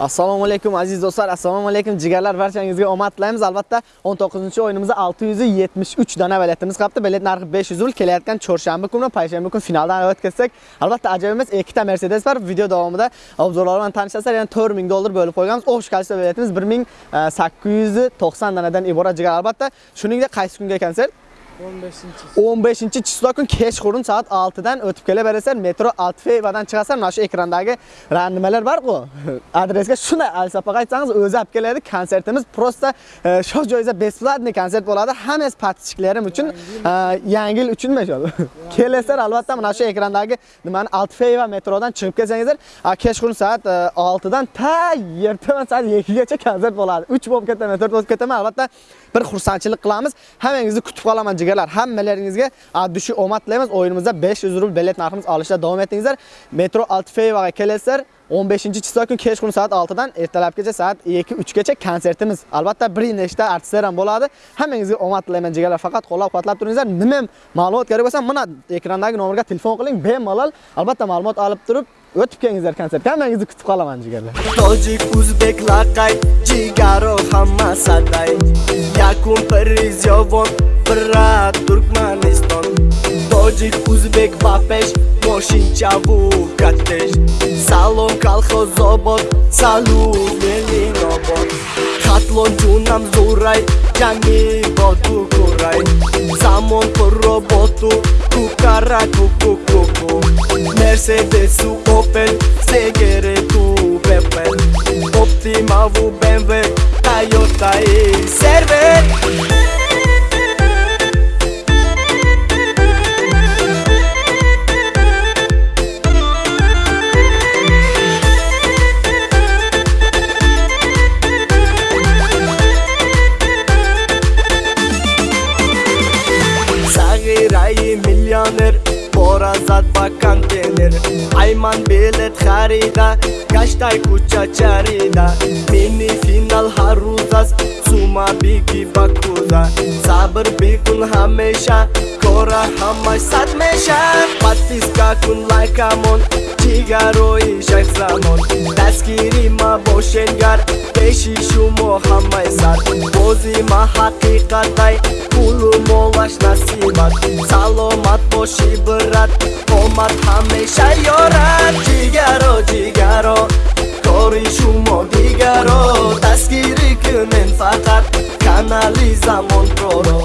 Assalomu alaykum aziz do'stlar, assalomu alaykum jigarlar, barchangizga omad tilaymiz. Albatta 19-o'yinimizda 673 dona biletimiz qolibdi. Bilet narxi 500 rubl. Kelayotgan chorshanba kuni, payshanba kuni finaldan o'tkazsak, albatta ajoyib emas, ikkita Mercedes bor. Video davomida obzorlar bilan tanishasizlar, ya'ni 4000 dollar bo'lib qo'yganmiz. O'x kalisa biletimiz 1890 donadan iborat jigar albatta. Shuningdek, qaysi kunga konsert? 15 chislo kun kechqurun soat 6 dan o'tib kelaverasizlar. Metro Altfevadan chiqasan, Mana shu ekrandagi nimalar bor-ku. Adresga shuni alsapaga aytsangiz, o'zi olib keladi. Konsertimiz prosta e, shu joyda besplatniy konsert bo'ladi. Hammasi подписчиklarim uchun, e, yangi yil uchunmi shu? Kelasizlar albatta mana shu ekrandagi nimani Altfeva metrodan chiqib kelsangizlar, kechqurun soat 6 e, dan ta ertaman soat 2 gacha konsert bo'ladi. 3 bo'lib ketaman, 4 bo'lib ketaman. Albatta bir xursandchilik qilamiz. Hammangizni kutib qolaman jigarlar. Hammalaringizga abdushi omad tilaymiz. O'yinimizda 500 rubl bilet narximiz olishda davom etingizlar. Metro Altfevaga kelasizlar. 15-chislo kun kechqurun soat 6 dan ertalabgacha soat 2-3 gacha konsertimiz. Albatta bir nechta artistlar ham bo'ladi. Hammangizga omad tilayman jigarlar. Faqat qo'llab-quvvatlab turingizlar. Nima ma'lumot kerak bo'lsa, mana ekrandagi nomerga telefon qiling, bemalol albatta ma'lumot olib turib o'tib kelingizlar konsert. Hammangizni kutib qolaman jigarlar. Tojik, o'zbek laqay, jigaro hamma saday. Yakun priz yovon, brat Turkmaniston. Tojik, o'zbek bapesh, бошинчаву катеш салом колхозобод салум мелинобод хатлонҷунам зурай ҷами боду курай замон пурроботу кукара кукукуку мерседесу опел сегерету бепел оптимаву бмв тойотаи сервер миллионер. Бора зад ба контейнер. Ай ман билет харида гаштай кӯча чарида. Мини финал ҳар рӯз аст сума бигӣ ба кӯза сабр бикун ҳамеша кора ҳамаш сад меша. Подписка кун лайкамон чигарои шахзамон. Дастгирӣ ма бошед гар пеши шумо ҳамай сар бози ма ҳақиқатай пулу молаш нас омад саломат бошӣ бират омад ҳамеша ёрат ҷигаро ҷигаро кори шумо дигаро. Дастгирӣ кунен фақат канали замонпроро